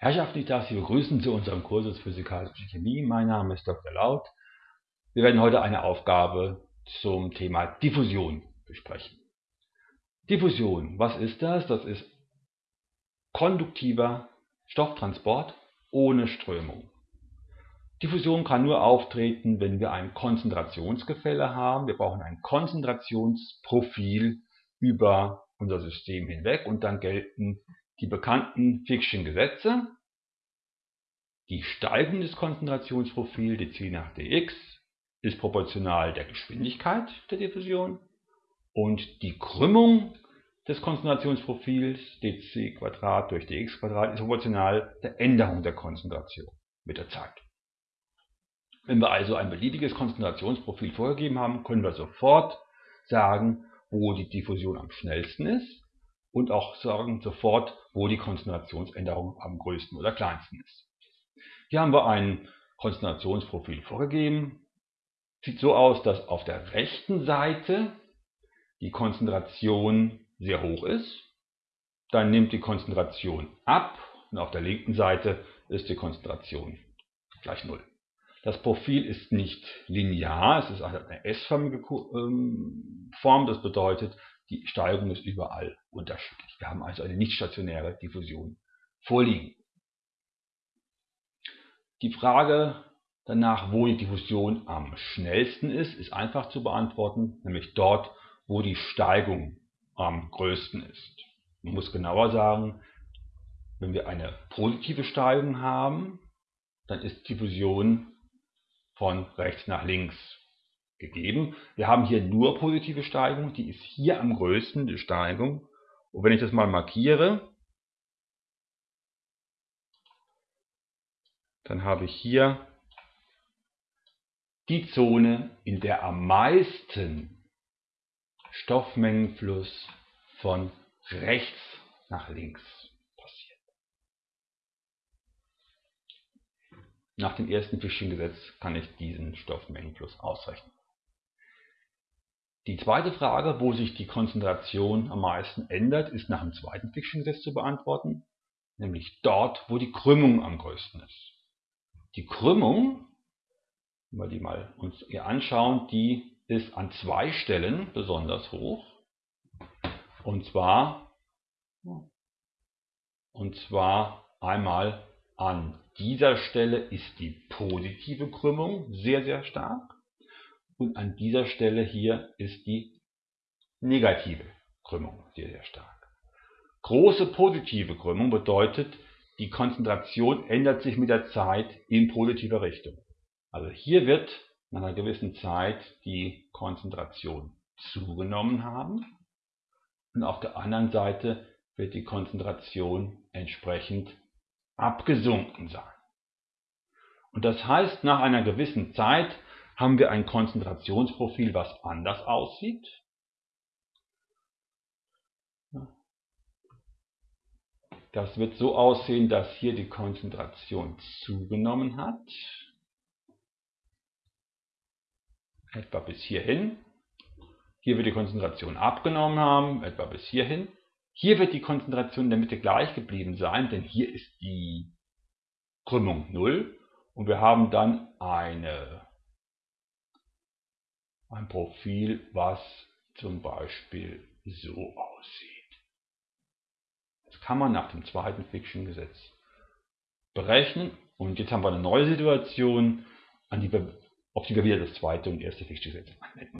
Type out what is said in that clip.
Herrschaften, ich darf Sie begrüßen zu unserem Kursus Physikalische Chemie. Mein Name ist Dr. Laut. Wir werden heute eine Aufgabe zum Thema Diffusion besprechen. Diffusion, was ist das? Das ist konduktiver Stofftransport ohne Strömung. Diffusion kann nur auftreten, wenn wir ein Konzentrationsgefälle haben. Wir brauchen ein Konzentrationsprofil über unser System hinweg und dann gelten die bekannten Fick'schen Gesetze. Die Steigung des Konzentrationsprofils dc nach dx ist proportional der Geschwindigkeit der Diffusion und die Krümmung des Konzentrationsprofils dc durch dx ist proportional der Änderung der Konzentration mit der Zeit. Wenn wir also ein beliebiges Konzentrationsprofil vorgegeben haben, können wir sofort sagen, wo die Diffusion am schnellsten ist und auch sagen sofort, wo die Konzentrationsänderung am größten oder kleinsten ist. Hier haben wir ein Konzentrationsprofil vorgegeben. Sieht so aus, dass auf der rechten Seite die Konzentration sehr hoch ist. Dann nimmt die Konzentration ab und auf der linken Seite ist die Konzentration gleich 0. Das Profil ist nicht linear, es ist eine S-förmige ähm, Form. Das bedeutet, die Steigung ist überall unterschiedlich. Wir haben also eine nicht stationäre Diffusion vorliegen. Die Frage danach, wo die Diffusion am schnellsten ist, ist einfach zu beantworten, nämlich dort, wo die Steigung am größten ist. Man muss genauer sagen, wenn wir eine positive Steigung haben, dann ist Diffusion von rechts nach links gegeben. Wir haben hier nur positive Steigung, die ist hier am größten, die Steigung. Und wenn ich das mal markiere, dann habe ich hier die Zone, in der am meisten Stoffmengenfluss von rechts nach links passiert. Nach dem ersten Fischchen Gesetz kann ich diesen Stoffmengenfluss ausrechnen. Die zweite Frage, wo sich die Konzentration am meisten ändert, ist nach dem zweiten Fiction-Gesetz zu beantworten, nämlich dort, wo die Krümmung am größten ist. Die Krümmung, wenn wir die mal uns hier anschauen, die ist an zwei Stellen besonders hoch. Und zwar, und zwar einmal an dieser Stelle ist die positive Krümmung sehr, sehr stark und an dieser Stelle hier ist die negative Krümmung sehr, sehr stark. Große positive Krümmung bedeutet, die Konzentration ändert sich mit der Zeit in positive Richtung. Also hier wird nach einer gewissen Zeit die Konzentration zugenommen haben und auf der anderen Seite wird die Konzentration entsprechend abgesunken sein. Und das heißt, nach einer gewissen Zeit haben wir ein Konzentrationsprofil, was anders aussieht. Das wird so aussehen, dass hier die Konzentration zugenommen hat. Etwa bis hierhin. Hier wird die Konzentration abgenommen haben, etwa bis hierhin. Hier wird die Konzentration in der Mitte gleich geblieben sein, denn hier ist die Krümmung 0 und wir haben dann eine ein Profil, was zum Beispiel so aussieht. Das kann man nach dem zweiten Fiction-Gesetz berechnen. Und jetzt haben wir eine neue Situation, die wir, auf die wir wieder das zweite und erste Fiction-Gesetz anwenden.